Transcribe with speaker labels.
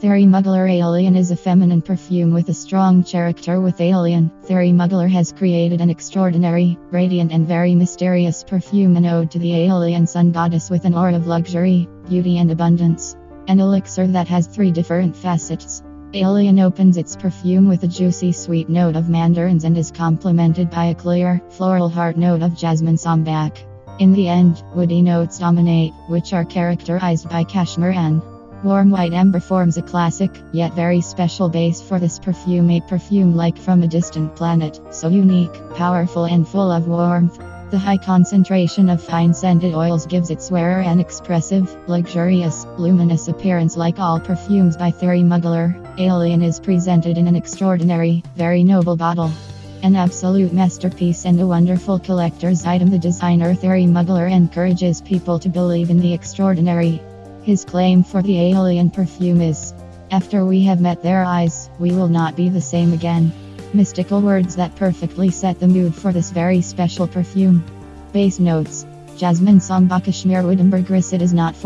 Speaker 1: Thierry Mugler Alien is a feminine perfume with a strong character with Alien. Thierry Mugler has created an extraordinary, radiant, and very mysterious perfume, an ode to the alien sun goddess with an aura of luxury, beauty, and abundance. An elixir that has three different facets. Alien opens its perfume with a juicy sweet note of mandarins and is complemented by a clear, floral heart note of jasmine sambac. In the end, woody notes dominate, which are characterized by cashmere and Warm white amber forms a classic, yet very special base for this perfume, a perfume like from a distant planet, so unique, powerful, and full of warmth. The high concentration of fine scented oils gives its wearer an expressive, luxurious, luminous appearance like all perfumes by Thierry Mugler. Alien is presented in an extraordinary, very noble bottle. An absolute masterpiece and a wonderful collector's item, the designer Thierry Mugler encourages people to believe in the extraordinary. His claim for the alien perfume is After we have met their eyes, we will not be the same again. Mystical words that perfectly set the mood for this very special perfume. Base notes Jasmine Sambac Kashmir White Amber It is not for